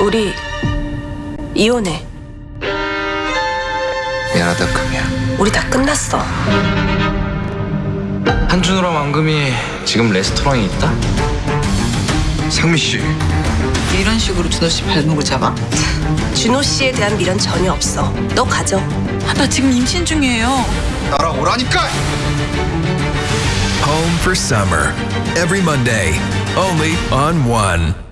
우리 이혼해. 미안하다 금이야 우리 다 끝났어. 한준호랑 왕금이 지금 레스토랑에 있다? 상미 씨 이런 식으로 준호 씨 발목을 잡아? 준호 씨에 대한 미련 전혀 없어. 너 가져. 아, 나 지금 임신 중이에요. 따라오라니까 Home for Summer. Every Monday, only on One.